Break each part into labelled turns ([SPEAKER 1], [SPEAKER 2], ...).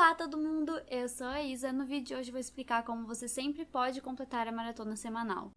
[SPEAKER 1] Olá todo mundo, eu sou a Isa. No vídeo de hoje vou explicar como você sempre pode completar a maratona semanal.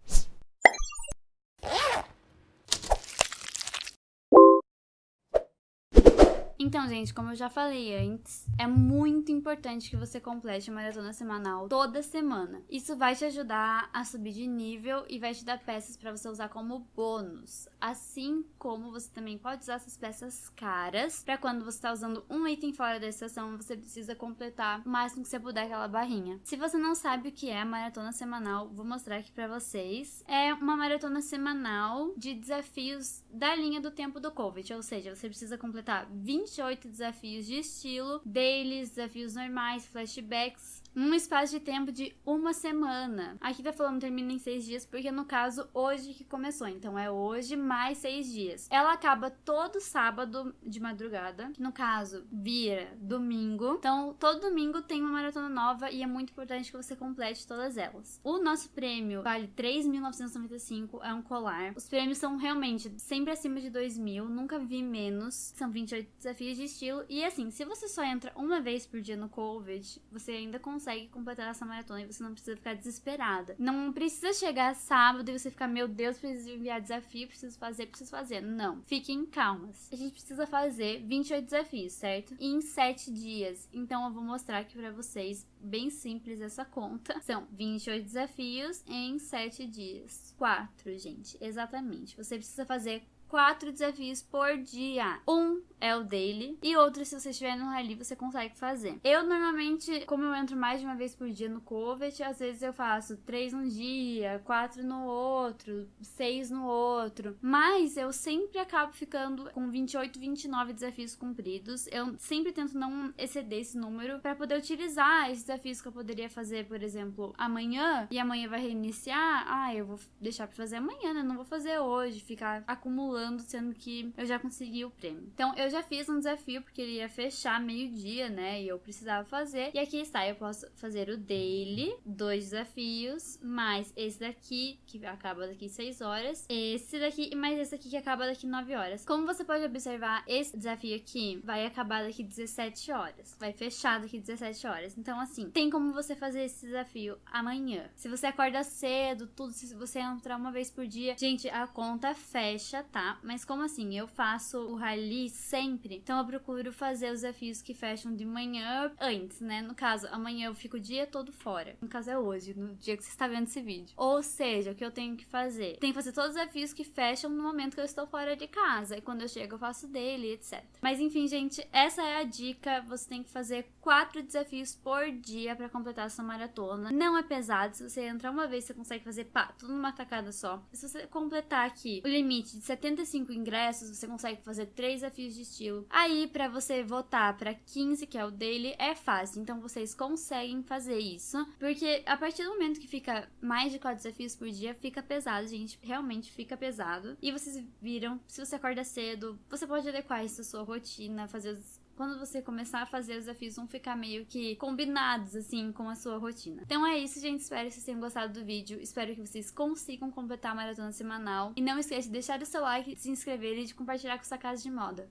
[SPEAKER 1] Então, gente, como eu já falei antes, é muito importante que você complete a maratona semanal toda semana. Isso vai te ajudar a subir de nível e vai te dar peças para você usar como bônus. Assim como você também pode usar essas peças caras para quando você está usando um item fora da estação, você precisa completar o máximo que você puder aquela barrinha. Se você não sabe o que é a maratona semanal, vou mostrar aqui para vocês. É uma maratona semanal de desafios da linha do tempo do COVID, ou seja, você precisa completar 20 28 desafios de estilo, dailies, desafios normais, flashbacks, um espaço de tempo de uma semana. Aqui tá falando termina em seis dias, porque no caso, hoje que começou. Então é hoje mais seis dias. Ela acaba todo sábado de madrugada, que no caso vira domingo. Então todo domingo tem uma maratona nova e é muito importante que você complete todas elas. O nosso prêmio vale 3.995, é um colar. Os prêmios são realmente sempre acima de 2.000, nunca vi menos. São 28 desafios de estilo. E assim, se você só entra uma vez por dia no COVID, você ainda consegue completar essa maratona e você não precisa ficar desesperada. Não precisa chegar sábado e você ficar, meu Deus, preciso enviar desafio, preciso fazer, preciso fazer. Não. Fiquem calmas. A gente precisa fazer 28 desafios, certo? Em 7 dias. Então eu vou mostrar aqui pra vocês, bem simples essa conta. São 28 desafios em 7 dias. 4, gente. Exatamente. Você precisa fazer quatro desafios por dia. Um é o daily e outro, se você estiver no rally, você consegue fazer. Eu normalmente, como eu entro mais de uma vez por dia no Covet, às vezes eu faço três num dia, quatro no outro, seis no outro. Mas eu sempre acabo ficando com 28, 29 desafios cumpridos. Eu sempre tento não exceder esse número para poder utilizar esses desafios que eu poderia fazer, por exemplo, amanhã e amanhã vai reiniciar. Ah, eu vou deixar para fazer amanhã, né? Não vou fazer hoje, ficar acumulando sendo que eu já consegui o prêmio. Então, eu já fiz um desafio, porque ele ia fechar meio-dia, né? E eu precisava fazer. E aqui está, eu posso fazer o daily, dois desafios, mais esse daqui, que acaba daqui 6 horas, esse daqui e mais esse daqui que acaba daqui 9 horas. Como você pode observar, esse desafio aqui vai acabar daqui 17 horas. Vai fechar daqui 17 horas. Então, assim, tem como você fazer esse desafio amanhã. Se você acorda cedo, tudo, se você entrar uma vez por dia, gente, a conta fecha, tá? Mas como assim? Eu faço o rally sempre, então eu procuro fazer os desafios que fecham de manhã antes, né? No caso, amanhã eu fico o dia todo fora. No caso é hoje, no dia que você está vendo esse vídeo. Ou seja, o que eu tenho que fazer? Tenho que fazer todos os desafios que fecham no momento que eu estou fora de casa. E quando eu chego, eu faço dele, etc. Mas enfim, gente, essa é a dica. Você tem que fazer quatro desafios por dia para completar essa maratona. Não é pesado. Se você entrar uma vez, você consegue fazer pá, tudo numa tacada só. Se você completar aqui o limite de 70 35 ingressos, você consegue fazer três desafios de estilo. Aí, para você votar para 15, que é o daily, é fácil. Então, vocês conseguem fazer isso. Porque a partir do momento que fica mais de quatro desafios por dia, fica pesado, gente. Realmente fica pesado. E vocês viram, se você acorda cedo, você pode adequar isso à sua rotina, fazer os quando você começar a fazer os desafios vão ficar meio que combinados, assim, com a sua rotina. Então é isso, gente. Espero que vocês tenham gostado do vídeo. Espero que vocês consigam completar a maratona semanal. E não esqueça de deixar o seu like, de se inscrever e de compartilhar com sua casa de moda.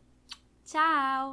[SPEAKER 1] Tchau!